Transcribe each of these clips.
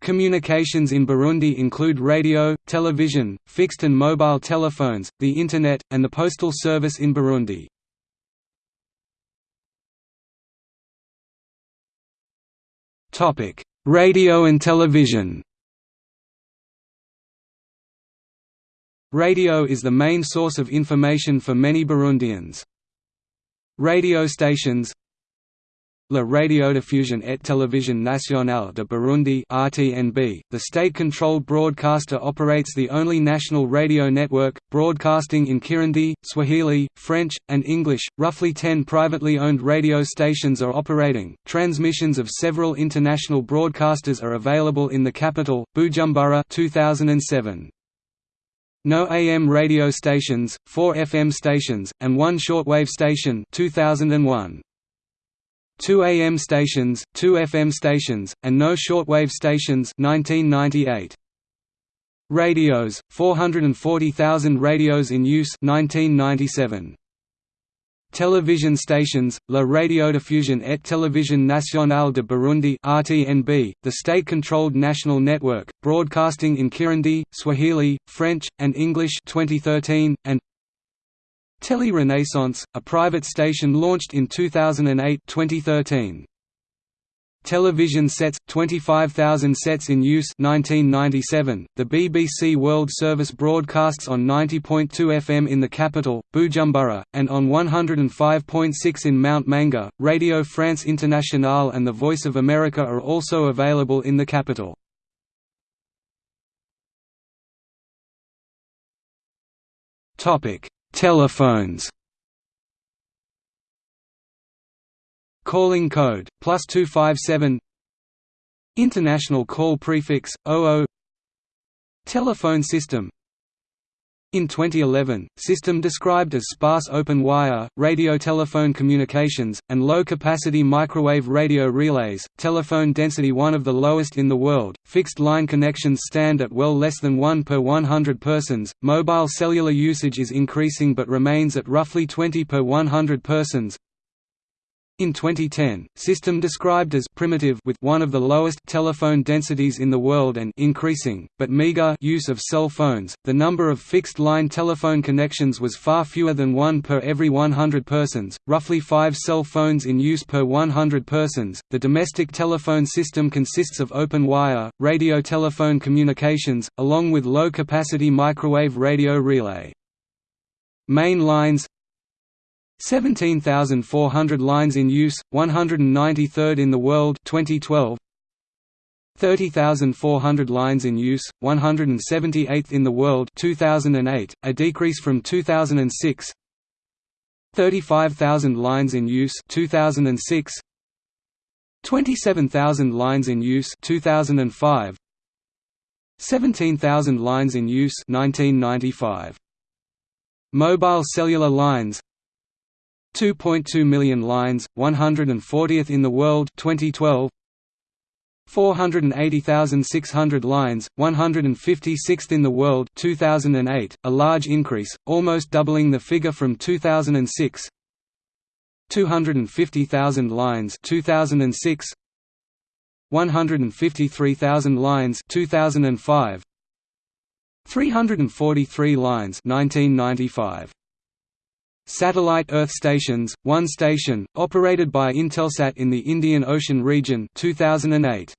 Communications in Burundi include radio, television, fixed and mobile telephones, the Internet, and the postal service in Burundi. Radio and television Radio is the main source of information for many Burundians. Radio stations La Radiodiffusion et Télévision Nationale de Burundi RTNB, the state-controlled broadcaster operates the only national radio network, broadcasting in Kirundi, Swahili, French, and English. Roughly 10 privately owned radio stations are operating. Transmissions of several international broadcasters are available in the capital, Bujumbura 2007. No AM radio stations, 4 FM stations, and one shortwave station 2001 two AM stations, two FM stations, and no shortwave stations 1998. Radios, 440,000 radios in use 1997. Television stations, La Radiodiffusion et Télévision Nationale de Burundi RTNB, the state-controlled national network, broadcasting in Kirundi, Swahili, French, and English 2013, and Tele Renaissance, a private station launched in 2008-2013. Television sets 25,000 sets in use 1997 The BBC World Service broadcasts on 90.2 FM in the capital Bujumbura and on 105.6 in Mount Manga. Radio France Internationale and The Voice of America are also available in the capital Telephones. Calling code, plus 257 International call prefix, 00 Telephone system in 2011, system described as sparse open wire, radio telephone communications, and low-capacity microwave radio relays, telephone density one of the lowest in the world, fixed line connections stand at well less than 1 per 100 persons, mobile cellular usage is increasing but remains at roughly 20 per 100 persons, in 2010, system described as primitive with one of the lowest telephone densities in the world and increasing, but meager use of cell phones. The number of fixed-line telephone connections was far fewer than one per every 100 persons, roughly 5 cell phones in use per 100 persons. The domestic telephone system consists of open wire, radio telephone communications, along with low-capacity microwave radio relay. Main lines 17,400 lines in use, 193rd in the world 2012. 30,400 lines in use, 178th in the world 2008, a decrease from 2006. 35,000 lines in use 2006. 27,000 lines in use 2005. 17,000 lines in use 1995. Mobile cellular lines 2.2 million lines, 140th in the world 2012 480,600 lines, 156th in the world 2008, a large increase, almost doubling the figure from 2006 250,000 lines 2006 153,000 lines 2005 343 lines 1995 Satellite Earth stations, one station, operated .bi Intelsat in the Indian Ocean region 2008.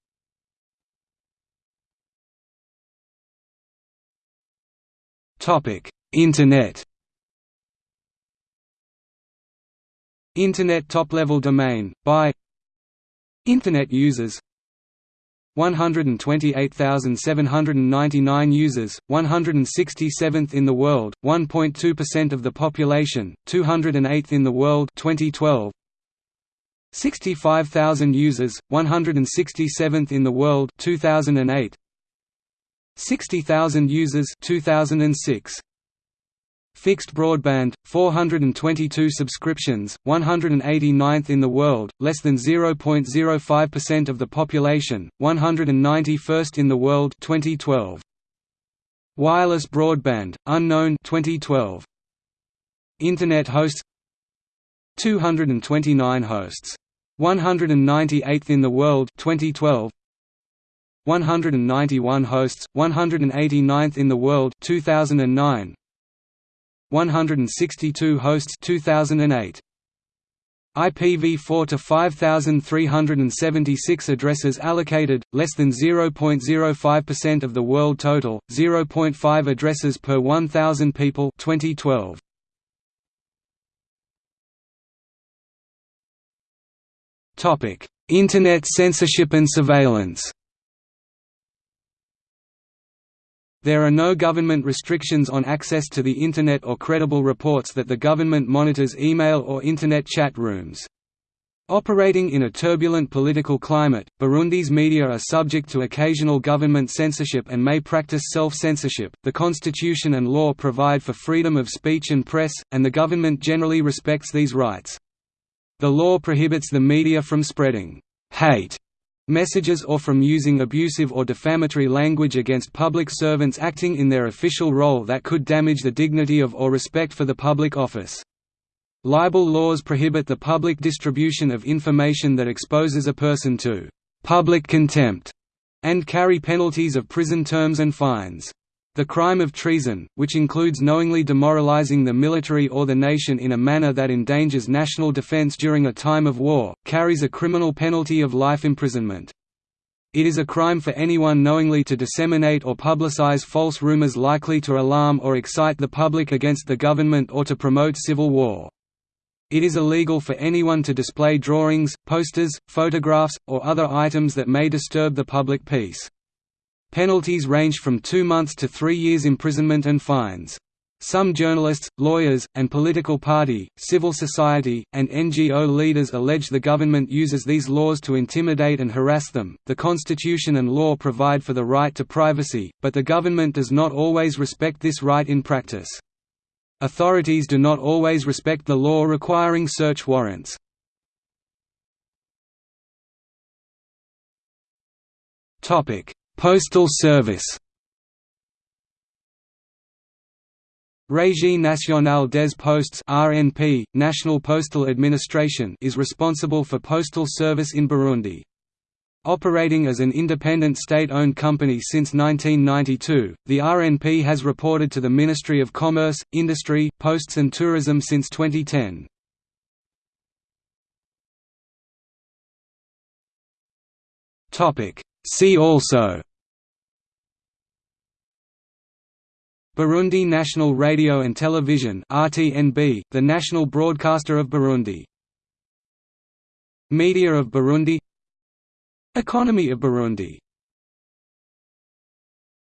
Internet Internet top-level domain, by Internet users 128,799 users, 167th in the world, 1.2% of the population, 208th in the world 2012. 65,000 users, 167th in the world 2008. 60,000 users 2006. Fixed broadband, 422 subscriptions, 189th in the world, less than 0.05% of the population, 191st in the world 2012. Wireless broadband, unknown 2012. Internet hosts 229 hosts. 198th in the world 2012. 191 hosts, 189th in the world 2009 162 hosts 2008 IPv4 to 5376 addresses allocated less than 0.05% of the world total 0.5 addresses per 1000 people 2012 Topic Internet censorship and surveillance There are no government restrictions on access to the Internet or credible reports that the government monitors email or Internet chat rooms. Operating in a turbulent political climate, Burundi's media are subject to occasional government censorship and may practice self-censorship. The constitution and law provide for freedom of speech and press, and the government generally respects these rights. The law prohibits the media from spreading hate messages or from using abusive or defamatory language against public servants acting in their official role that could damage the dignity of or respect for the public office. Libel laws prohibit the public distribution of information that exposes a person to public contempt and carry penalties of prison terms and fines. The crime of treason, which includes knowingly demoralizing the military or the nation in a manner that endangers national defense during a time of war, carries a criminal penalty of life imprisonment. It is a crime for anyone knowingly to disseminate or publicize false rumors likely to alarm or excite the public against the government or to promote civil war. It is illegal for anyone to display drawings, posters, photographs, or other items that may disturb the public peace. Penalties range from two months to three years imprisonment and fines. Some journalists, lawyers, and political party, civil society, and NGO leaders allege the government uses these laws to intimidate and harass them. The Constitution and law provide for the right to privacy, but the government does not always respect this right in practice. Authorities do not always respect the law requiring search warrants. Topic: Postal Service Régie nationale des postes (RNP), National Postal Administration, is responsible for postal service in Burundi. Operating as an independent state-owned company since 1992, the RNP has reported to the Ministry of Commerce, Industry, Posts and Tourism since 2010. See also Burundi National Radio and Television RTNB, the national broadcaster of Burundi. Media of Burundi Economy of Burundi